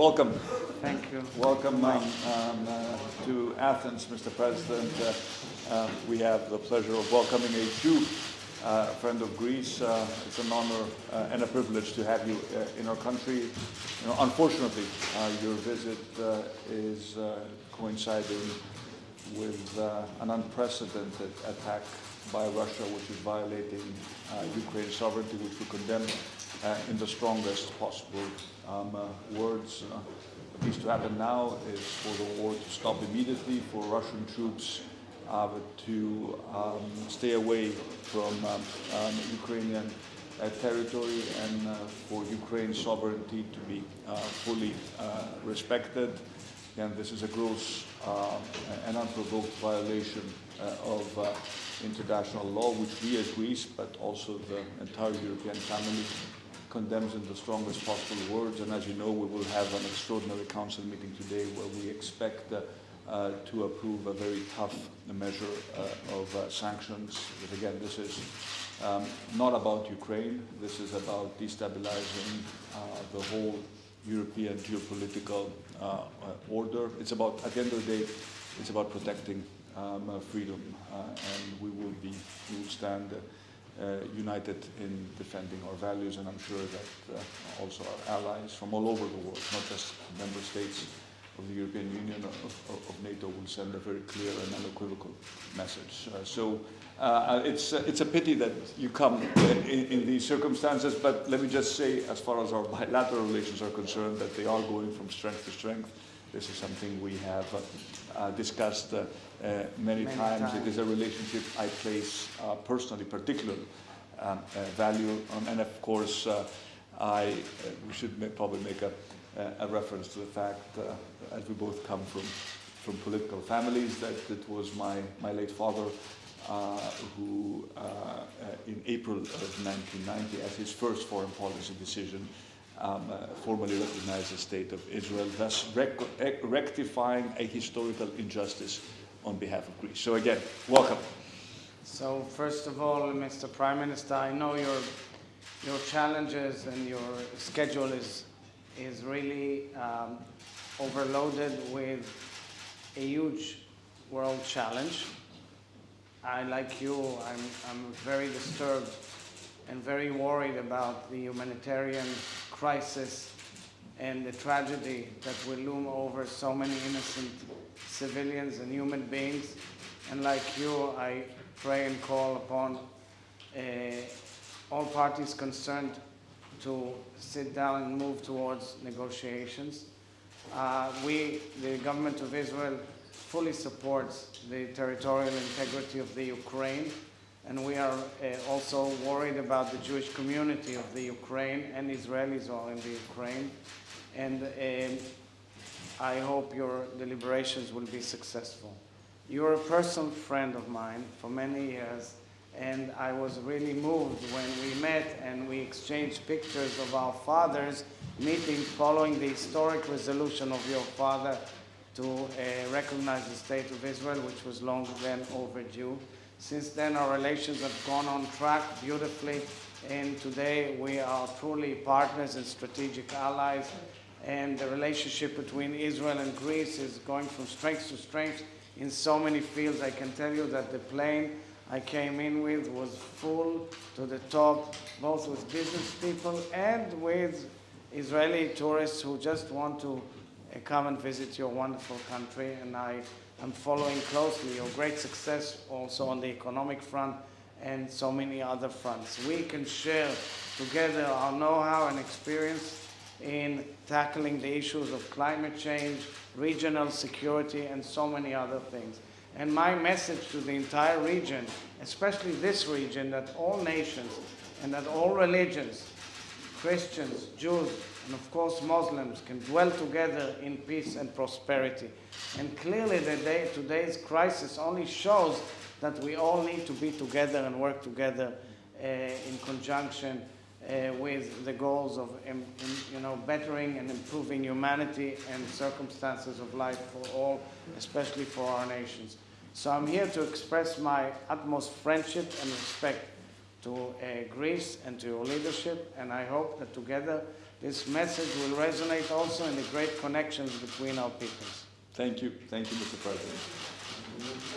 welcome. Thank you. Welcome um, um, uh, to Athens, Mr. President. Uh, uh, we have the pleasure of welcoming a Jew, uh, friend of Greece. Uh, it's an honor and a privilege to have you in our country. You know, unfortunately, your visit is coinciding with an unprecedented attack by Russia, which is violating Ukraine's sovereignty, which we condemn in the strongest possible um, words what needs to happen now is for the war to stop immediately, for Russian troops uh, to um, stay away from um, um, Ukrainian uh, territory and uh, for Ukraine's sovereignty to be uh, fully uh, respected. And this is a gross uh, and unprovoked violation of international law, which we as Greece, but also the entire European family condemns in the strongest possible words. And as you know, we will have an extraordinary council meeting today where we expect uh, uh, to approve a very tough measure uh, of uh, sanctions. But again, this is um, not about Ukraine. This is about destabilizing the whole European geopolitical order. It's about, at the end of the day, it's about protecting um, freedom, and we will be, we will stand united in defending our values, and I'm sure that uh, also our allies from all over the world, not just member states of the European Union or of, of NATO, will send a very clear and unequivocal message. Uh, so uh, it's, uh, it's a pity that you come in, in, these circumstances, but let me just say, as far as our bilateral relations are concerned, that they are going from strength to strength. This is something we have uh, discussed uh, many, many times. times. It is a relationship I place uh, personally particular um, uh, value on. And of course, I, we should make, probably make a, a, reference to the fact, as we both come from, from political families, that it was my, my late father uh, who, uh, uh, in April of 1990, as his first foreign policy decision, um, formally recognized the state of Israel, thus rec rectifying a historical injustice on behalf of Greece. So again, welcome. So first of all, Mr. Prime Minister, I know your your challenges and your schedule is is really um, overloaded with a huge world challenge. I, like you, I'm, I'm very disturbed and very worried about the humanitarian crisis and the tragedy that will loom over so many innocent civilians and human beings. And like you, I pray and call upon uh, all parties concerned to sit down and move towards negotiations. Uh, we, the government of Israel, fully supports the territorial integrity of the Ukraine, and we are uh, also worried about the Jewish community of the Ukraine and Israelis are in the Ukraine. And um, I hope your deliberations will be successful. You're a personal friend of mine for many years, and I was really moved when we met and we exchanged pictures of our fathers meeting following the historic resolution of your father to uh, recognize the State of Israel, which was long then overdue. Since then, our relations have gone on track beautifully, and today we are truly partners and strategic allies and the relationship between Israel and Greece is going from strength to strength in so many fields. I can tell you that the plane I came in with was full to the top, both with business people and with Israeli tourists who just want to uh, come and visit your wonderful country. And I am following closely your great success also on the economic front and so many other fronts. We can share together our know-how and experience in tackling the issues of climate change, regional security, and so many other things. And my message to the entire region, especially this region, that all nations and that all religions, Christians, Jews, and of course Muslims, can dwell together in peace and prosperity. And clearly the day, today's crisis only shows that we all need to be together and work together uh, in conjunction uh, with the goals of um, you know, bettering and improving humanity and circumstances of life for all, especially for our nations. So I'm here to express my utmost friendship and respect to uh, Greece and to your leadership, and I hope that together this message will resonate also in the great connections between our peoples. Thank you. Thank you, Mr. President.